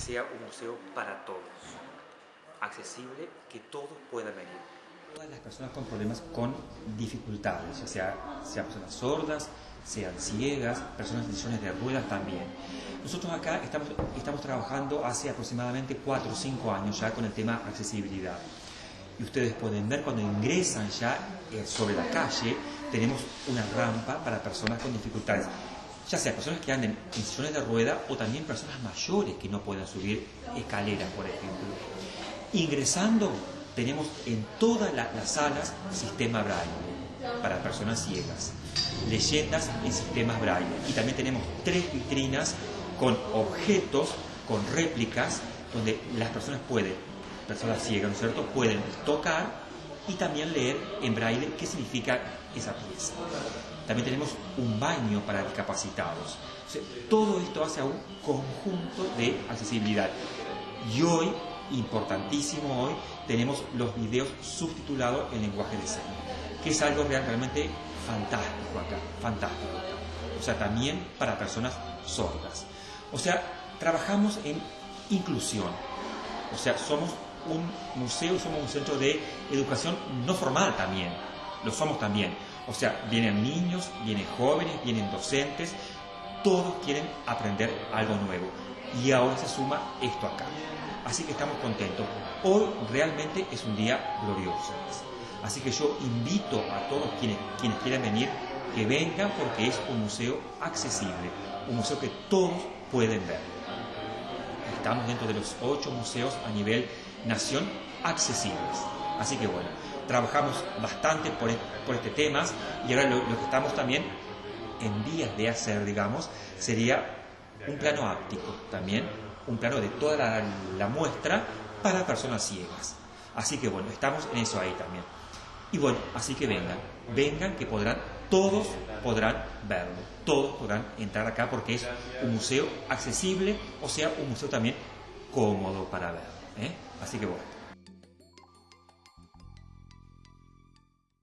sea un museo para todos, accesible, que todos puedan venir. Todas las personas con problemas con dificultades, ya sea, sean personas sordas, sean ciegas, personas en sillones de ruedas también. Nosotros acá estamos, estamos trabajando hace aproximadamente 4 o 5 años ya con el tema accesibilidad. Y ustedes pueden ver cuando ingresan ya eh, sobre la calle, tenemos una rampa para personas con dificultades ya sea personas que anden en sillones de rueda o también personas mayores que no puedan subir escaleras, por ejemplo. Ingresando, tenemos en todas las salas sistema braille para personas ciegas, leyendas en sistemas braille y también tenemos tres vitrinas con objetos, con réplicas, donde las personas pueden, personas ciegas, ¿no es cierto?, pueden tocar y también leer en braille qué significa esa pieza. También tenemos un baño para discapacitados. todo esto hace a un conjunto de accesibilidad. Y hoy, importantísimo hoy, tenemos los videos subtitulados en lenguaje de señas, que es algo realmente fantástico acá, fantástico O sea, también para personas sordas. O sea, trabajamos en inclusión. O sea, somos un museo, somos un centro de educación no formal también. Lo somos también. O sea, vienen niños, vienen jóvenes, vienen docentes, todos quieren aprender algo nuevo. Y ahora se suma esto acá. Así que estamos contentos. Hoy realmente es un día glorioso. Así que yo invito a todos quienes, quienes quieran venir que vengan porque es un museo accesible, un museo que todos pueden ver. Estamos dentro de los ocho museos a nivel nación accesibles. Así que bueno, trabajamos bastante por, este tema y ahora lo, que estamos también en vías de hacer, digamos, sería un plano áptico también, un plano de toda la, la muestra para personas ciegas. Así que bueno, estamos en eso ahí también. Y bueno, así que vengan, vengan que podrán, todos podrán verlo, todos podrán entrar acá porque es un museo accesible, o sea, un museo también cómodo para ver. ¿eh? しい。